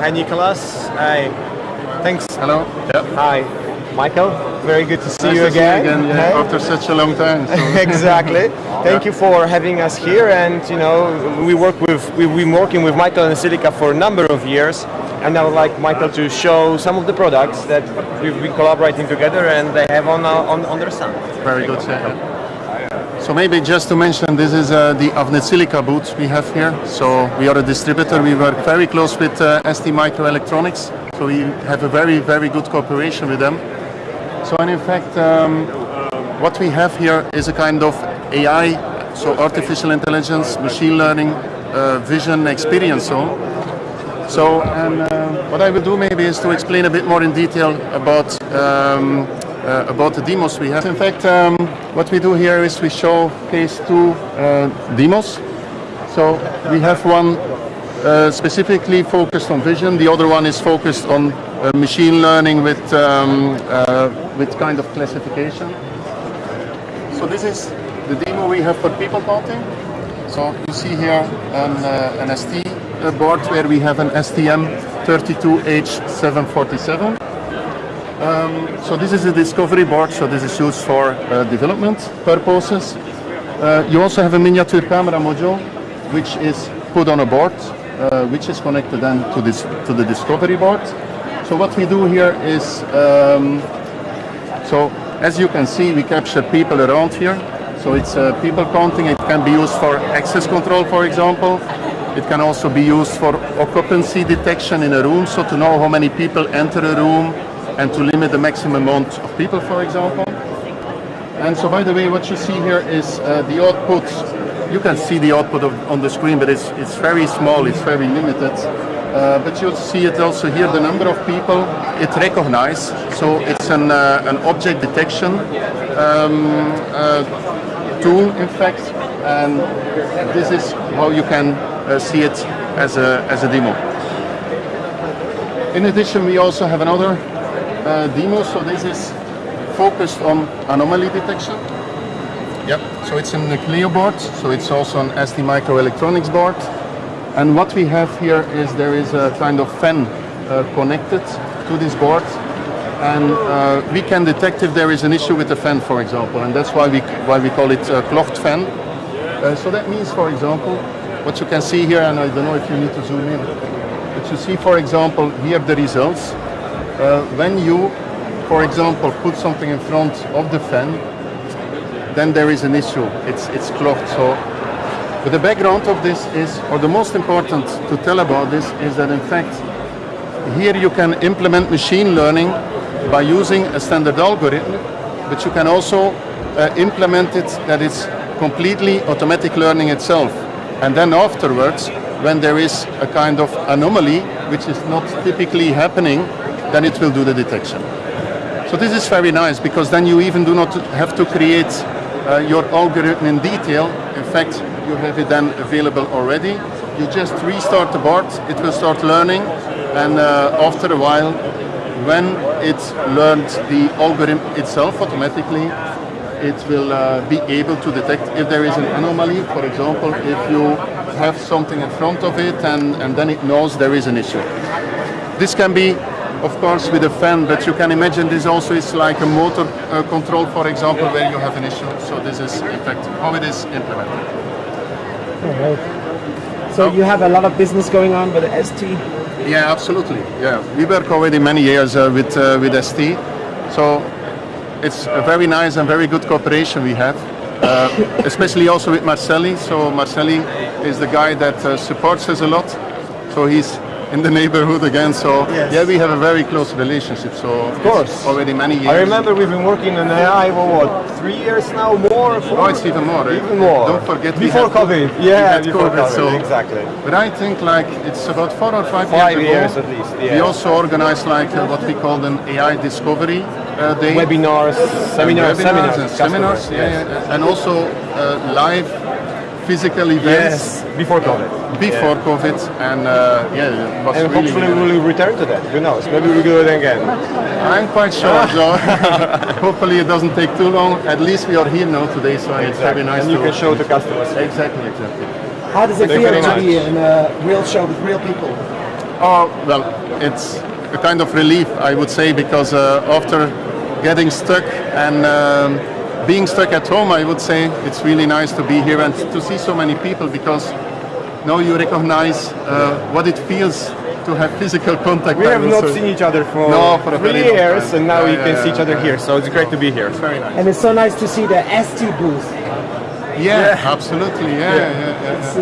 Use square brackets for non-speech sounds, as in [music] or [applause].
Hi, Nicholas. Hi. Thanks. Hello. Yeah. Hi, Michael. Very good to see Nice you to see again. again yeah, Hey. after such a long time. So. [laughs] exactly. [laughs] Thank you for having us here. And you know, we work with we've been working with Michael and Silica for a number of years. And I would like Michael to show some of the products that we've been collaborating together and they have on uh, on, on their stand. Very good. So maybe just to mention, this is uh, the Avnet Silica booth we have here. So we are a distributor. We work very close with uh, ST Microelectronics. So we have a very, very good cooperation with them. So and in fact, um, what we have here is a kind of AI, so artificial intelligence, machine learning, uh, vision experience. So, so and uh, what I will do maybe is to explain a bit more in detail about um, uh, about the demos we have. In fact, um, what we do here is we showcase two uh, demos. So we have one uh, specifically focused on vision. The other one is focused on uh, machine learning with um, uh, with kind of classification. So this is the demo we have for people counting. So you see here an, uh, an ST board where we have an STM32H747. Um, so this is a discovery board, so this is used for uh, development purposes. Uh, you also have a miniature camera module, which is put on a board, uh, which is connected then to this to the discovery board. So what we do here is, um, so as you can see, we capture people around here. So it's uh, people counting. It can be used for access control, for example. It can also be used for occupancy detection in a room, so to know how many people enter a room and to limit the maximum amount of people, for example. And so, by the way, what you see here is uh, the output. You can see the output of, on the screen, but it's, it's very small, it's very limited. Uh, but you'll see it also here, the number of people it recognizes. So it's an, uh, an object detection um, uh, tool, in fact, and this is how you can uh, see it as a, as a demo. In addition, we also have another uh, demo, so this is focused on anomaly detection. Yep, so it's in the Clio board, so it's also an ST microelectronics board. And what we have here is there is a kind of fan uh, connected to this board and uh, we can detect if there is an issue with the fan, for example, and that's why we why we call it a clocked fan. Uh, so that means, for example, what you can see here, and I don't know if you need to zoom in, but you see, for example, here the results. Uh, when you, for example, put something in front of the fan, then there is an issue. It's it's clocked. So, but the background of this is, or the most important to tell about this is that in fact, here you can implement machine learning by using a standard algorithm, but you can also uh, implement it that it's completely automatic learning itself. And then afterwards, when there is a kind of anomaly, which is not typically happening, then it will do the detection. So this is very nice because then you even do not have to create uh, your algorithm in detail. In fact, you have it then available already. You just restart the board, it will start learning, and uh, after a while, when it learned the algorithm itself automatically, it will uh, be able to detect if there is an anomaly. For example, if you have something in front of it and, and then it knows there is an issue. This can be, of course, with a fan, but you can imagine this also is like a motor uh, control, for example, where you have an issue. So this is, in fact, how it is implemented. All right. So you have a lot of business going on with ST. Yeah, absolutely. Yeah, we work already many years uh, with uh, with ST, so it's a very nice and very good cooperation we have, uh, especially also with Marcelli. So Marcelli is the guy that uh, supports us a lot. So he's in the neighborhood again. So Yes. yeah, we have a very close relationship. So of course. already many years. I remember we've been working on AI for what, three years now, more? Four? Oh, it's even more. right? Even more. Don't forget Before COVID. we Yeah, before COVID, so exactly. But I think like it's about four or five, Five years, years ago, at least, We also organized like uh, what we call an AI discovery uh, day. Webinars, seminars, webinars seminars, and seminars, yeah, yes. yeah, and also uh, live physical events Yes, before COVID. before COVID, and uh, yeah, it was And really, hopefully really we will return to that. Who knows? Maybe we'll do it again. I'm quite sure, [laughs] so [laughs] hopefully it doesn't take too long. At least we are here now today, so it's very nice And you to can show to customers. Exactly, exactly. How does it Thank feel to much. be in a real show with real people? Oh, well, it's a kind of relief, I would say, because uh, after getting stuck and um, being stuck at home, I would say it's really nice to be here and to see so many people because now you recognize uh, what it feels to have physical contact. We have not say. seen each other for, No, for three very years, and now Yeah, we yeah, can see each other yeah. here. So it's great to be here. Very nice. And it's so nice to see the ST booth. Yeah, absolutely. Yeah, yeah, yeah. yeah. It's,